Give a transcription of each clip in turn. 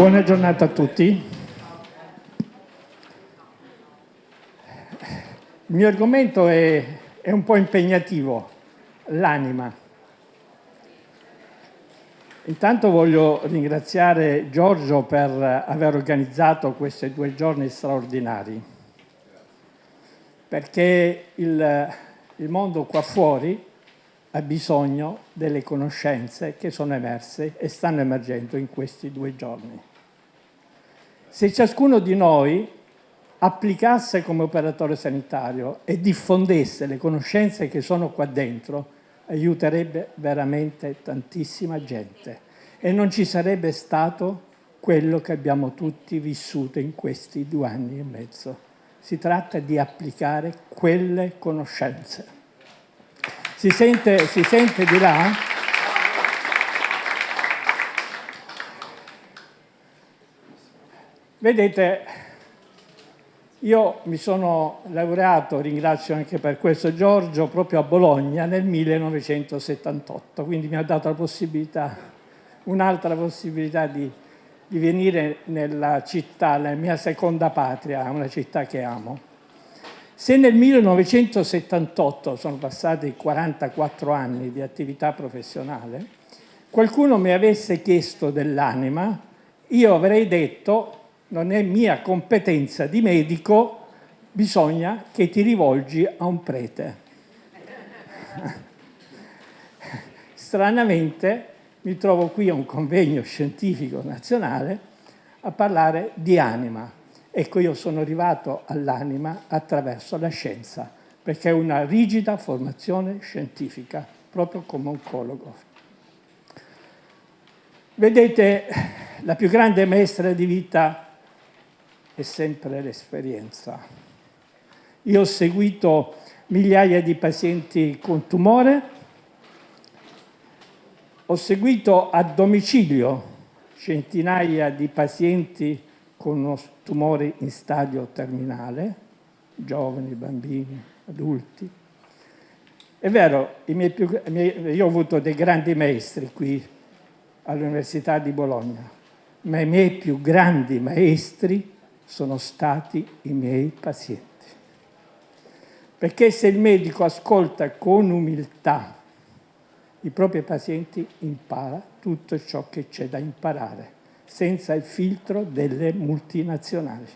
Buona giornata a tutti. Il mio argomento è, è un po' impegnativo, l'anima. Intanto voglio ringraziare Giorgio per aver organizzato questi due giorni straordinari, perché il, il mondo qua fuori ha bisogno delle conoscenze che sono emerse e stanno emergendo in questi due giorni. Se ciascuno di noi applicasse come operatore sanitario e diffondesse le conoscenze che sono qua dentro, aiuterebbe veramente tantissima gente e non ci sarebbe stato quello che abbiamo tutti vissuto in questi due anni e mezzo. Si tratta di applicare quelle conoscenze. Si sente, si sente di là? Vedete, io mi sono laureato, ringrazio anche per questo Giorgio, proprio a Bologna nel 1978, quindi mi ha dato la possibilità, un'altra possibilità di, di venire nella città, la mia seconda patria, una città che amo. Se nel 1978, sono passati 44 anni di attività professionale, qualcuno mi avesse chiesto dell'anima, io avrei detto non è mia competenza di medico, bisogna che ti rivolgi a un prete. Stranamente mi trovo qui a un convegno scientifico nazionale a parlare di anima Ecco, io sono arrivato all'anima attraverso la scienza, perché è una rigida formazione scientifica, proprio come oncologo. Vedete, la più grande maestra di vita è sempre l'esperienza. Io ho seguito migliaia di pazienti con tumore, ho seguito a domicilio centinaia di pazienti con uno tumore in stadio terminale, giovani, bambini, adulti. È vero, più, io ho avuto dei grandi maestri qui all'Università di Bologna, ma i miei più grandi maestri sono stati i miei pazienti. Perché se il medico ascolta con umiltà i propri pazienti, impara tutto ciò che c'è da imparare senza il filtro delle multinazionali.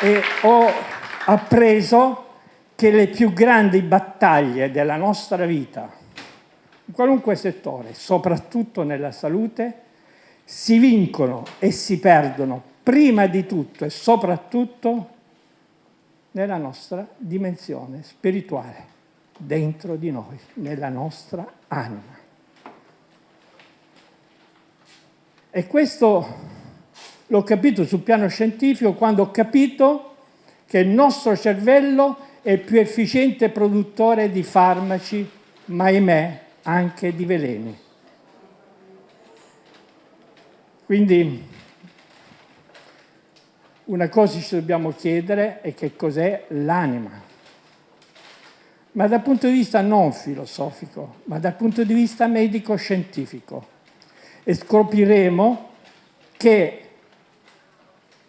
E ho appreso che le più grandi battaglie della nostra vita, qualunque settore, soprattutto nella salute, si vincono e si perdono prima di tutto e soprattutto nella nostra dimensione spirituale dentro di noi, nella nostra anima. E questo l'ho capito sul piano scientifico quando ho capito che il nostro cervello è il più efficiente produttore di farmaci, ma ahimè anche di veleni. Quindi una cosa ci dobbiamo chiedere è che cos'è l'anima ma dal punto di vista non filosofico, ma dal punto di vista medico-scientifico. E scopriremo che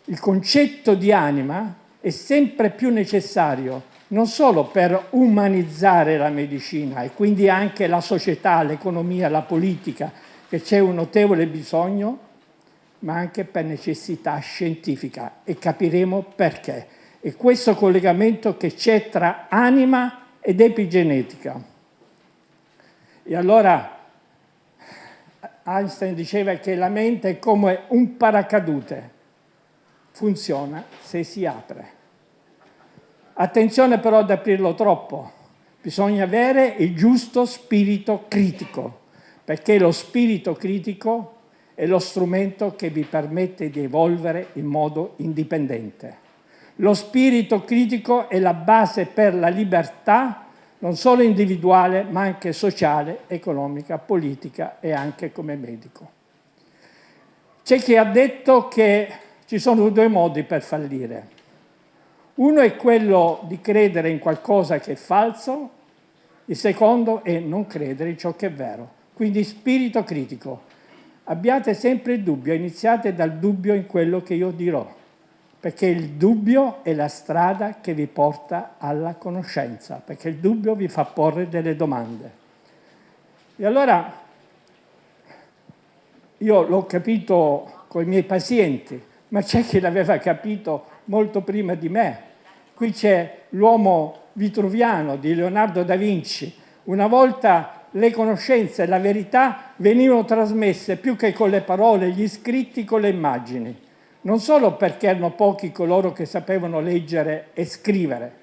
il concetto di anima è sempre più necessario non solo per umanizzare la medicina e quindi anche la società, l'economia, la politica, che c'è un notevole bisogno, ma anche per necessità scientifica e capiremo perché. E questo collegamento che c'è tra anima ed epigenetica. E allora Einstein diceva che la mente è come un paracadute, funziona se si apre. Attenzione però ad aprirlo troppo, bisogna avere il giusto spirito critico, perché lo spirito critico è lo strumento che vi permette di evolvere in modo indipendente. Lo spirito critico è la base per la libertà non solo individuale ma anche sociale, economica, politica e anche come medico. C'è chi ha detto che ci sono due modi per fallire. Uno è quello di credere in qualcosa che è falso, Il secondo è non credere in ciò che è vero. Quindi spirito critico. Abbiate sempre il dubbio, iniziate dal dubbio in quello che io dirò, perché il dubbio è la strada che vi porta alla conoscenza, perché il dubbio vi fa porre delle domande. E allora io l'ho capito con i miei pazienti, ma c'è chi l'aveva capito molto prima di me. Qui c'è l'uomo vitruviano di Leonardo da Vinci. Una volta le conoscenze e la verità venivano trasmesse più che con le parole, gli scritti con le immagini. Non solo perché erano pochi coloro che sapevano leggere e scrivere,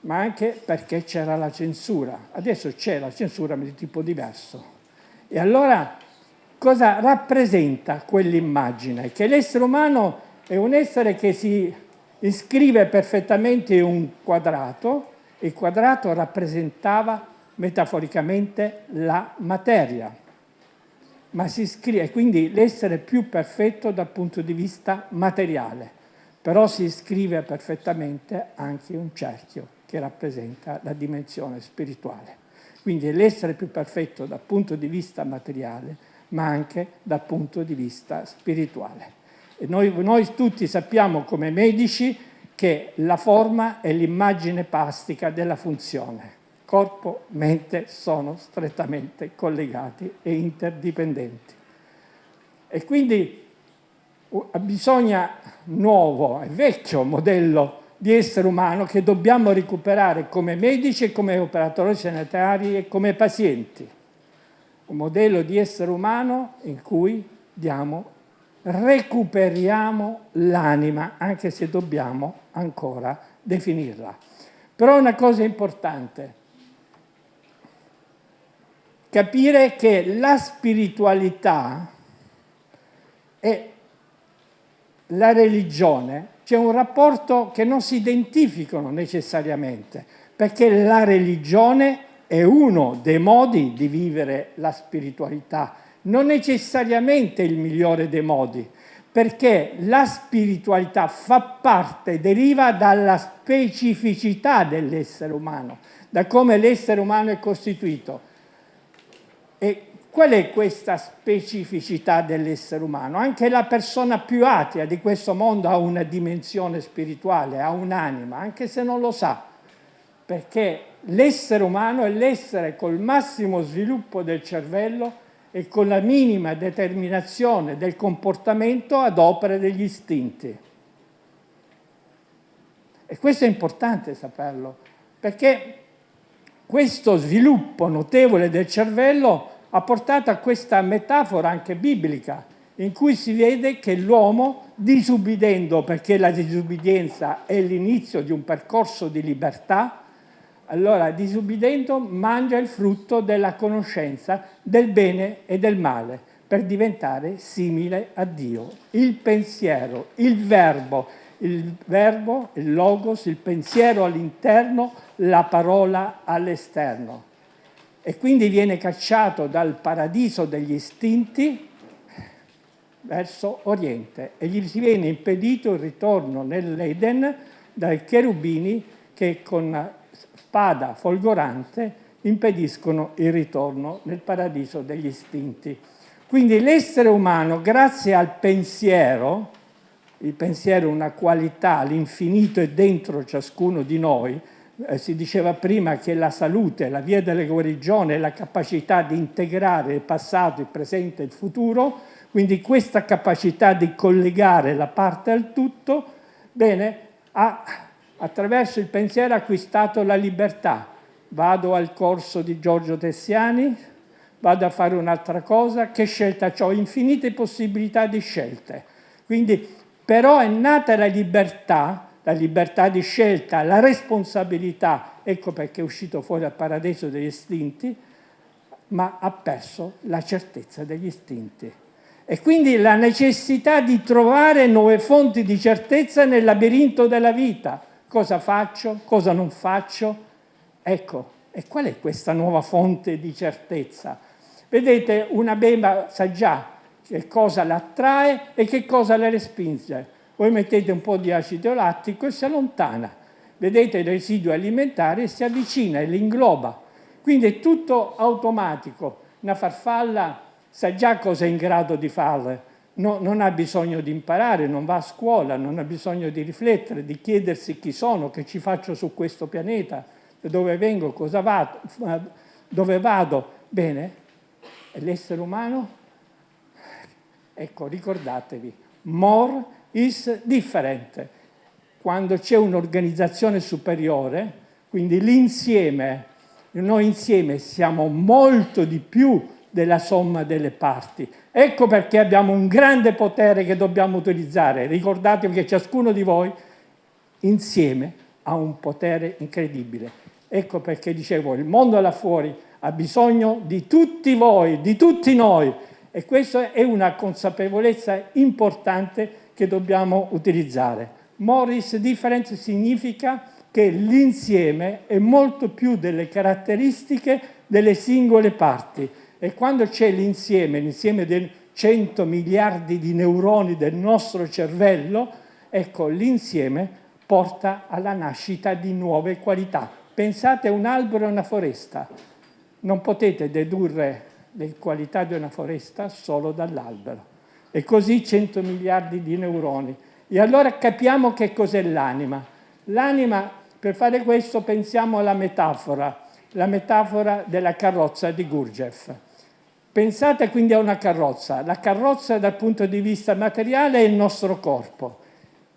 ma anche perché c'era la censura. Adesso c'è la censura ma di tipo diverso. E allora cosa rappresenta quell'immagine? Che l'essere umano è un essere che si iscrive perfettamente un quadrato, il quadrato rappresentava metaforicamente la materia, ma si iscrive, quindi l'essere più perfetto dal punto di vista materiale, però si iscrive perfettamente anche un cerchio che rappresenta la dimensione spirituale. Quindi l'essere più perfetto dal punto di vista materiale, ma anche dal punto di vista spirituale. Noi, noi tutti sappiamo come medici che la forma è l'immagine plastica della funzione. Corpo, mente sono strettamente collegati e interdipendenti. E quindi bisogna nuovo e vecchio modello di essere umano che dobbiamo recuperare come medici, come operatori sanitari e come pazienti un modello di essere umano in cui diamo, recuperiamo l'anima, anche se dobbiamo ancora definirla. Però una cosa importante, capire che la spiritualità e la religione c'è un rapporto che non si identificano necessariamente, perché la religione è uno dei modi di vivere la spiritualità, non necessariamente il migliore dei modi, perché la spiritualità fa parte, deriva dalla specificità dell'essere umano, da come l'essere umano è costituito. E qual è questa specificità dell'essere umano? Anche la persona più atea di questo mondo ha una dimensione spirituale, ha un'anima, anche se non lo sa, perché l'essere umano è l'essere col massimo sviluppo del cervello e con la minima determinazione del comportamento ad opera degli istinti. E questo è importante saperlo, perché questo sviluppo notevole del cervello ha portato a questa metafora anche biblica, in cui si vede che l'uomo, disubbidendo, perché la disubbidienza è l'inizio di un percorso di libertà, allora, disubbidendo, mangia il frutto della conoscenza del bene e del male per diventare simile a Dio. Il pensiero, il verbo, il verbo, il logos, il pensiero all'interno, la parola all'esterno. E quindi viene cacciato dal paradiso degli istinti verso Oriente e gli viene impedito il ritorno nell'Eden dai cherubini che con spada folgorante impediscono il ritorno nel paradiso degli istinti. Quindi l'essere umano, grazie al pensiero, il pensiero è una qualità, l'infinito è dentro ciascuno di noi, eh, si diceva prima che la salute, la via della guarigione la capacità di integrare il passato, il presente e il futuro, quindi questa capacità di collegare la parte al tutto, bene, ha attraverso il pensiero acquistato la libertà. Vado al corso di Giorgio Tessiani, vado a fare un'altra cosa, che scelta ho? Infinite possibilità di scelte. Quindi, però è nata la libertà, la libertà di scelta, la responsabilità, ecco perché è uscito fuori dal paradiso degli istinti, ma ha perso la certezza degli istinti. E quindi la necessità di trovare nuove fonti di certezza nel labirinto della vita, cosa faccio, cosa non faccio. Ecco, e qual è questa nuova fonte di certezza? Vedete, una bemba sa già che cosa l'attrae e che cosa le respinge. Voi mettete un po' di acido lattico e si allontana. vedete il residuo alimentare si avvicina e li ingloba. Quindi è tutto automatico. Una farfalla sa già cosa è in grado di fare, no, non ha bisogno di imparare, non va a scuola, non ha bisogno di riflettere, di chiedersi chi sono, che ci faccio su questo pianeta, dove vengo, cosa vado, dove vado. Bene, l'essere umano? Ecco, ricordatevi, more is different. Quando c'è un'organizzazione superiore, quindi l'insieme, noi insieme siamo molto di più della somma delle parti. Ecco perché abbiamo un grande potere che dobbiamo utilizzare. Ricordatevi che ciascuno di voi insieme ha un potere incredibile. Ecco perché dicevo, il mondo là fuori ha bisogno di tutti voi, di tutti noi. E questa è una consapevolezza importante che dobbiamo utilizzare. Morris difference significa che l'insieme è molto più delle caratteristiche delle singole parti e quando c'è l'insieme, l'insieme dei 100 miliardi di neuroni del nostro cervello, ecco, l'insieme porta alla nascita di nuove qualità. Pensate a un albero e una foresta. Non potete dedurre le qualità di una foresta solo dall'albero. E così 100 miliardi di neuroni. E allora capiamo che cos'è l'anima. L'anima, per fare questo, pensiamo alla metafora, la metafora della carrozza di Gurdjieff. Pensate quindi a una carrozza. La carrozza dal punto di vista materiale è il nostro corpo.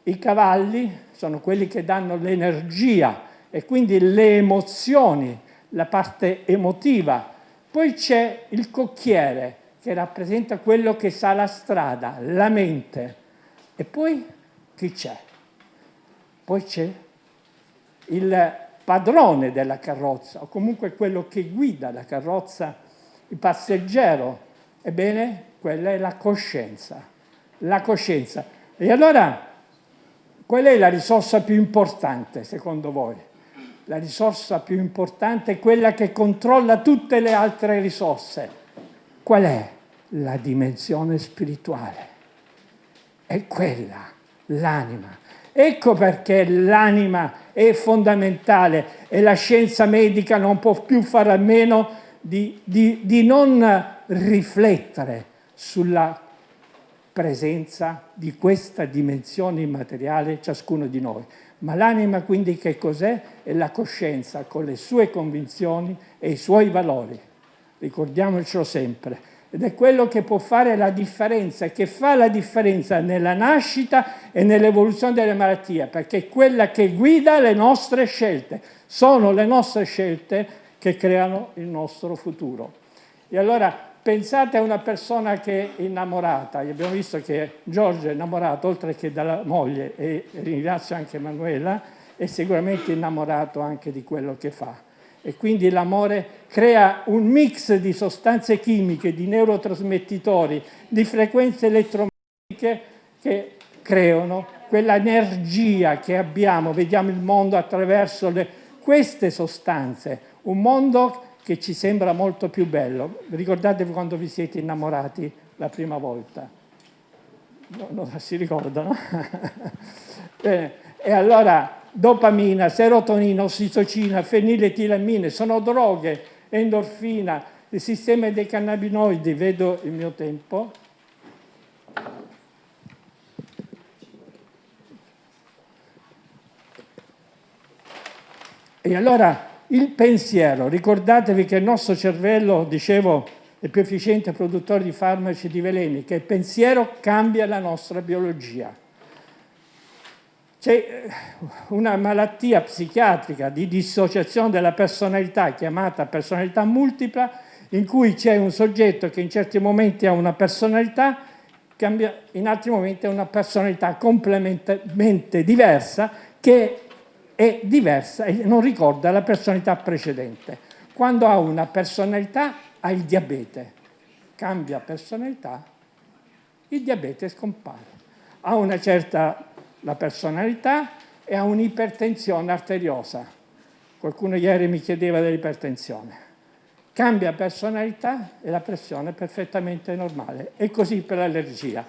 I cavalli sono quelli che danno l'energia e quindi le emozioni, la parte emotiva. Poi c'è il cocchiere che rappresenta quello che sa la strada, la mente. E poi chi c'è? Poi c'è il padrone della carrozza o comunque quello che guida la carrozza il passeggero, ebbene, quella è la coscienza. La coscienza. E allora, qual è la risorsa più importante, secondo voi? La risorsa più importante è quella che controlla tutte le altre risorse. Qual è? La dimensione spirituale. È quella, l'anima. Ecco perché l'anima è fondamentale e la scienza medica non può più fare a meno di, di, di non riflettere sulla presenza di questa dimensione immateriale ciascuno di noi. Ma l'anima quindi che cos'è? È la coscienza con le sue convinzioni e i suoi valori. Ricordiamocelo sempre. Ed è quello che può fare la differenza, che fa la differenza nella nascita e nell'evoluzione delle malattie, perché è quella che guida le nostre scelte. Sono le nostre scelte che creano il nostro futuro. E allora pensate a una persona che è innamorata, abbiamo visto che Giorgio è innamorato oltre che dalla moglie e ringrazio anche Manuela, è sicuramente innamorato anche di quello che fa. E quindi l'amore crea un mix di sostanze chimiche, di neurotrasmettitori, di frequenze elettromagnetiche che creano quella energia che abbiamo, vediamo il mondo attraverso le, queste sostanze un mondo che ci sembra molto più bello. Ricordatevi quando vi siete innamorati la prima volta. No, no, si ricordano? Bene. E allora dopamina, serotonina, ossitocina, feniletilamine sono droghe, endorfina, il sistema dei cannabinoidi, vedo il mio tempo. E allora il pensiero, ricordatevi che il nostro cervello, dicevo, è più efficiente produttore di farmaci e di veleni, che il pensiero cambia la nostra biologia. C'è eh, una malattia psichiatrica di dissociazione della personalità chiamata personalità multipla, in cui c'è un soggetto che in certi momenti ha una personalità, in altri momenti ha una personalità completamente diversa che è diversa e non ricorda la personalità precedente. Quando ha una personalità ha il diabete, cambia personalità, il diabete scompare. Ha una certa la personalità e ha un'ipertensione arteriosa. Qualcuno ieri mi chiedeva dell'ipertensione. Cambia personalità e la pressione è perfettamente normale. E così per l'allergia.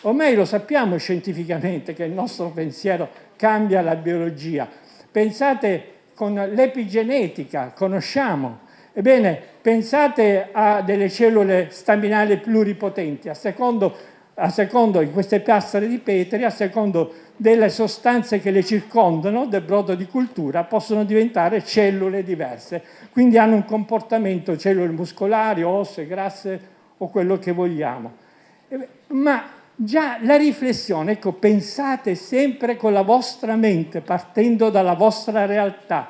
Ormai lo sappiamo scientificamente che il nostro pensiero cambia la biologia, pensate con l'epigenetica, conosciamo. Ebbene, pensate a delle cellule staminali pluripotenti, a secondo, a secondo di queste piastre di Petri, a secondo delle sostanze che le circondano, del brodo di cultura, possono diventare cellule diverse. Quindi hanno un comportamento, cellule muscolari, osse, grasse o quello che vogliamo. Ma già la riflessione, ecco, pensate sempre con la vostra mente, partendo dalla vostra realtà.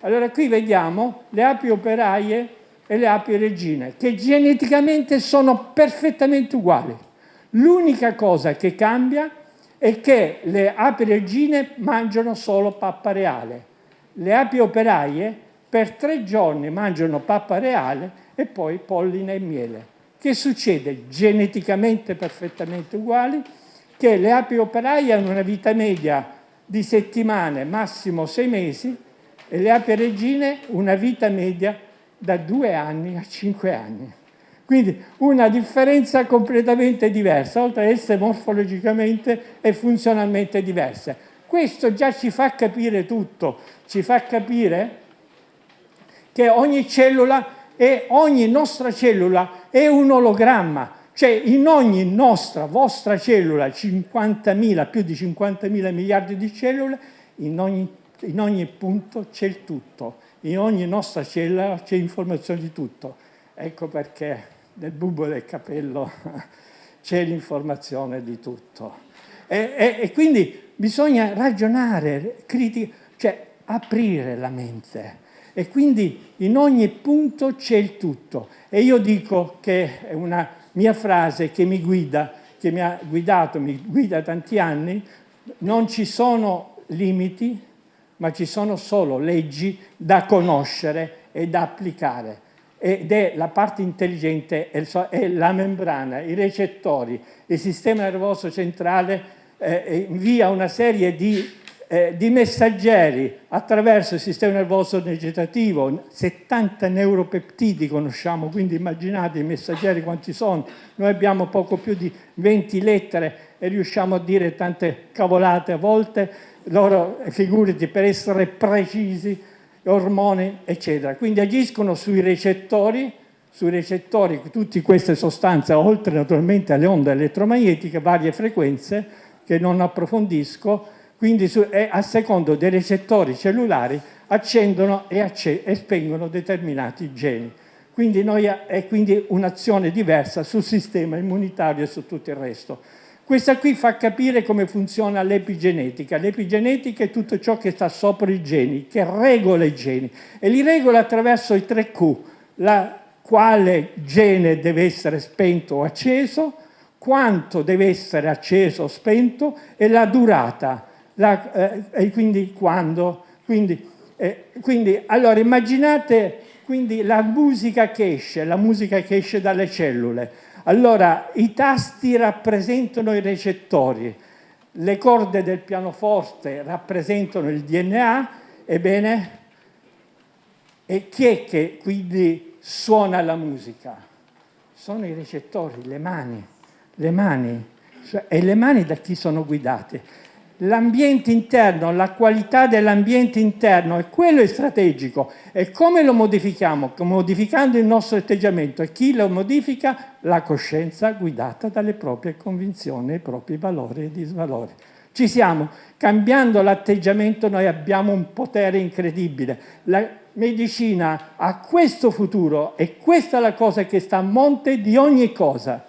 Allora qui vediamo le api operaie e le api regine, che geneticamente sono perfettamente uguali. L'unica cosa che cambia è che le api regine mangiano solo pappa reale. Le api operaie per tre giorni mangiano pappa reale e poi polline e miele. Che succede? Geneticamente perfettamente uguali, che le api operaie hanno una vita media di settimane, massimo sei mesi, e le api regine una vita media da due anni a cinque anni. Quindi una differenza completamente diversa, oltre ad essere morfologicamente e funzionalmente diverse. Questo già ci fa capire tutto, ci fa capire che ogni cellula e ogni nostra cellula è un ologramma, cioè in ogni nostra, vostra cellula, 50.000, più di 50.000 miliardi di cellule, in ogni, in ogni punto c'è il tutto, in ogni nostra cellula c'è informazione di tutto. Ecco perché nel bubo del capello c'è l'informazione di tutto. E, e, e, quindi bisogna ragionare, criti- cioè aprire la mente. E quindi in ogni punto c'è il tutto. E io dico che è una mia frase che mi guida, che mi ha guidato, mi guida tanti anni, non ci sono limiti, ma ci sono solo leggi da conoscere e da applicare ed è la parte intelligente, è la membrana, i recettori, il sistema nervoso centrale eh, invia una serie di, eh, di, messaggeri attraverso il sistema nervoso vegetativo, 70 neuropeptidi conosciamo, quindi immaginate i messaggeri quanti sono, noi abbiamo poco più di 20 lettere e riusciamo a dire tante cavolate a volte, loro figurati per essere precisi ormoni, eccetera. Quindi agiscono sui recettori, sui recettori, tutte queste sostanze, oltre naturalmente alle onde elettromagnetiche, varie frequenze, che non approfondisco, quindi su, a secondo dei recettori cellulari accendono e, acce e spengono determinati geni. Quindi noi, è quindi un'azione diversa sul sistema immunitario e su tutto il resto. Questa qui fa capire come funziona l'epigenetica. L'epigenetica è tutto ciò che sta sopra i geni, che regola i geni e li regola attraverso i tre Q, la, quale gene deve essere spento o acceso, quanto deve essere acceso o spento e la durata, la, eh, quindi quando. Quindi, eh, quindi, allora immaginate quindi la musica che esce, la musica che esce dalle cellule allora, i tasti rappresentano i recettori, le corde del pianoforte rappresentano il DNA, ebbene, e chi è che quindi suona la musica? Sono i recettori, le mani, le mani. Cioè, e le mani da chi sono guidate? L'ambiente interno, la qualità dell'ambiente interno, e quello è strategico. E come lo modifichiamo? Modificando il nostro atteggiamento. E chi lo modifica? La coscienza guidata dalle proprie convinzioni, i propri valori e disvalori. Ci siamo. Cambiando l'atteggiamento noi abbiamo un potere incredibile. La medicina ha questo futuro e questa è la cosa che sta a monte di ogni cosa.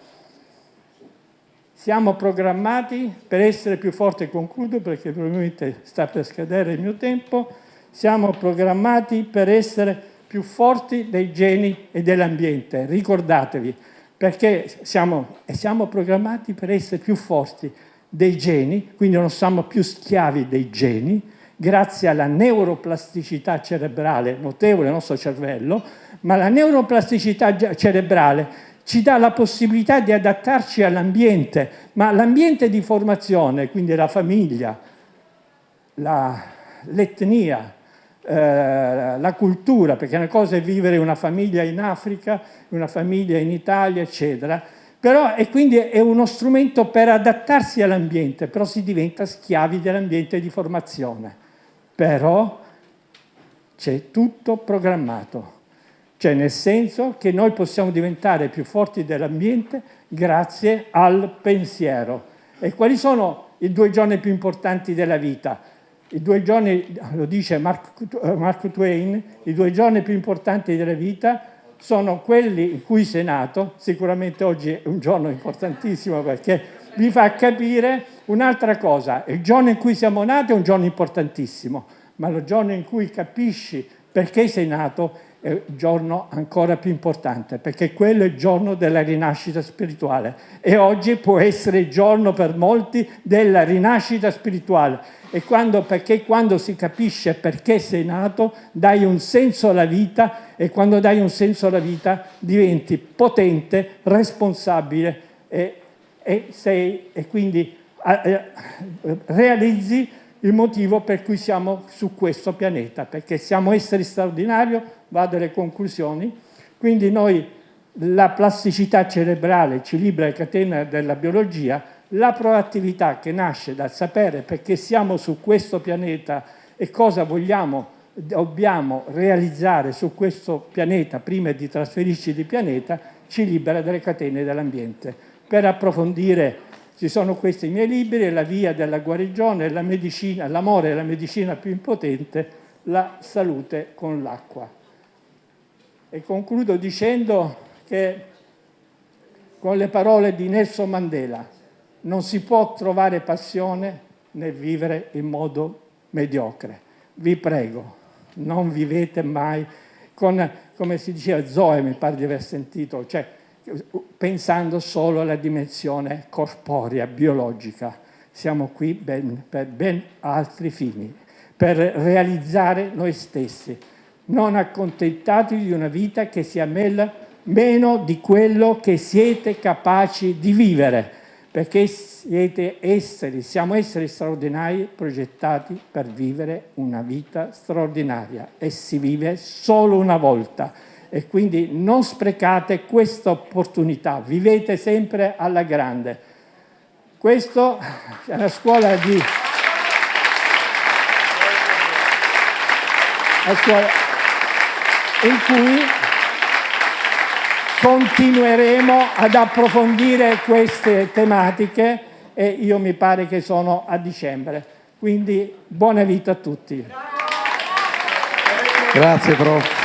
Siamo programmati per essere più forti, concludo perché probabilmente sta per scadere il mio tempo, siamo programmati per essere più forti dei geni e dell'ambiente, ricordatevi, perché siamo, siamo programmati per essere più forti dei geni, quindi non siamo più schiavi dei geni, grazie alla neuroplasticità cerebrale notevole del nostro cervello, ma la neuroplasticità cerebrale ci dà la possibilità di adattarci all'ambiente, ma l'ambiente di formazione, quindi la famiglia, l'etnia, eh, la cultura, perché una cosa è vivere una famiglia in Africa, una famiglia in Italia, eccetera, però e quindi è uno strumento per adattarsi all'ambiente, però si diventa schiavi dell'ambiente di formazione. però c'è tutto programmato. Cioè nel senso che noi possiamo diventare più forti dell'ambiente grazie al pensiero. E quali sono i due giorni più importanti della vita? I due giorni, lo dice Mark, Mark Twain, i due giorni più importanti della vita sono quelli in cui sei nato, sicuramente oggi è un giorno importantissimo perché vi fa capire un'altra cosa, il giorno in cui siamo nati è un giorno importantissimo, ma il giorno in cui capisci perché sei nato è un giorno ancora più importante, perché quello è il giorno della rinascita spirituale e oggi può essere il giorno per molti della rinascita spirituale. E quando, perché quando si capisce perché sei nato dai un senso alla vita e quando dai un senso alla vita diventi potente, responsabile e, e, sei, e quindi eh, realizzi il motivo per cui siamo su questo pianeta, perché siamo esseri straordinari, vado alle conclusioni, quindi noi la plasticità cerebrale ci libera le catene della biologia, la proattività che nasce dal sapere perché siamo su questo pianeta e cosa vogliamo, dobbiamo realizzare su questo pianeta prima di trasferirci di pianeta, ci libera dalle catene dell'ambiente. Per approfondire ci sono questi miei libri, La via della guarigione, la l'amore è la medicina più impotente, la salute con l'acqua. E concludo dicendo che con le parole di Nelson Mandela non si può trovare passione nel vivere in modo mediocre. Vi prego, non vivete mai con, come si diceva, Zoe mi pare di aver sentito, cioè pensando solo alla dimensione corporea, biologica. Siamo qui ben, per ben altri fini, per realizzare noi stessi. Non accontentatevi di una vita che sia meno di quello che siete capaci di vivere, perché siete esseri, siamo esseri straordinari progettati per vivere una vita straordinaria e si vive solo una volta e quindi non sprecate questa opportunità, vivete sempre alla grande. Questo è la scuola di... La scuola in cui continueremo ad approfondire queste tematiche e io mi pare che sono a dicembre. Quindi buona vita a tutti. Grazie prof.